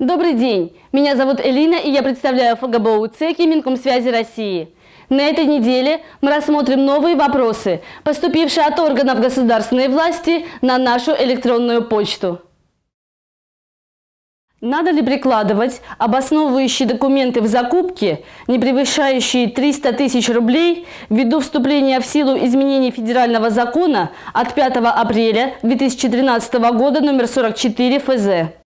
Добрый день! Меня зовут Элина и я представляю ФГБУ ЦЕКИ Минкомсвязи России. На этой неделе мы рассмотрим новые вопросы, поступившие от органов государственной власти на нашу электронную почту. Надо ли прикладывать обосновывающие документы в закупке, не превышающие 300 тысяч рублей, ввиду вступления в силу изменений федерального закона от 5 апреля 2013 года номер 44 ФЗ?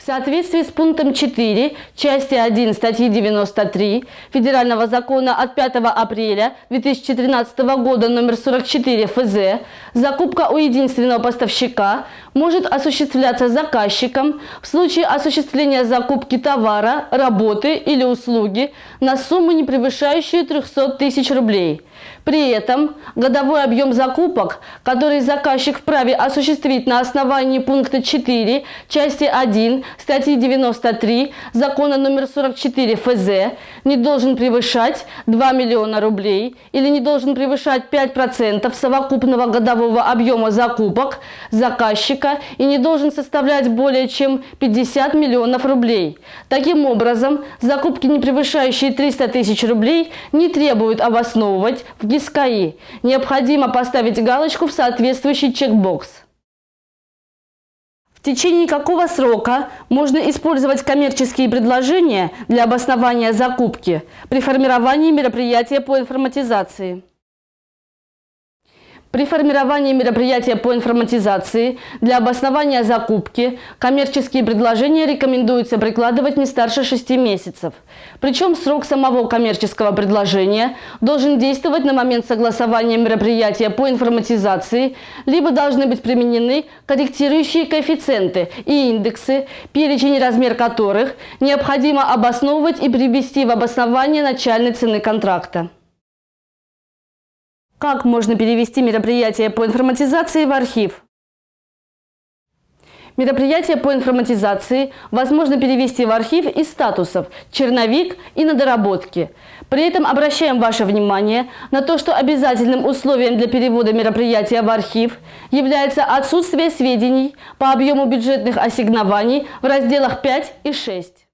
В соответствии с пунктом 4 части 1 статьи 93 Федерального закона от 5 апреля 2013 года номер 44 ФЗ закупка у единственного поставщика может осуществляться заказчиком в случае осуществления закупки товара, работы или услуги на сумму, не превышающую 300 тысяч рублей – при этом годовой объем закупок, который заказчик вправе осуществить на основании пункта 4 части 1 статьи 93 закона номер 44 ФЗ не должен превышать 2 миллиона рублей или не должен превышать 5% совокупного годового объема закупок заказчика и не должен составлять более чем 50 миллионов рублей. Таким образом, закупки, не превышающие 300 тысяч рублей, не требуют обосновывать в ГИСКАИ. Необходимо поставить галочку в соответствующий чекбокс. В течение какого срока можно использовать коммерческие предложения для обоснования закупки при формировании мероприятия по информатизации? При формировании мероприятия по информатизации для обоснования закупки коммерческие предложения рекомендуется прикладывать не старше 6 месяцев. Причем срок самого коммерческого предложения должен действовать на момент согласования мероприятия по информатизации, либо должны быть применены корректирующие коэффициенты и индексы, перечень и размер которых необходимо обосновывать и привести в обоснование начальной цены контракта. Как можно перевести мероприятие по информатизации в архив? Мероприятие по информатизации возможно перевести в архив из статусов «Черновик» и «На доработки». При этом обращаем ваше внимание на то, что обязательным условием для перевода мероприятия в архив является отсутствие сведений по объему бюджетных ассигнований в разделах 5 и 6.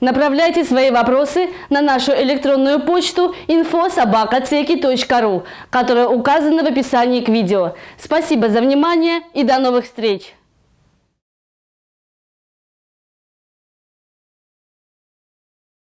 Направляйте свои вопросы на нашу электронную почту info.sobaka.ceki.ru, которая указана в описании к видео. Спасибо за внимание и до новых встреч!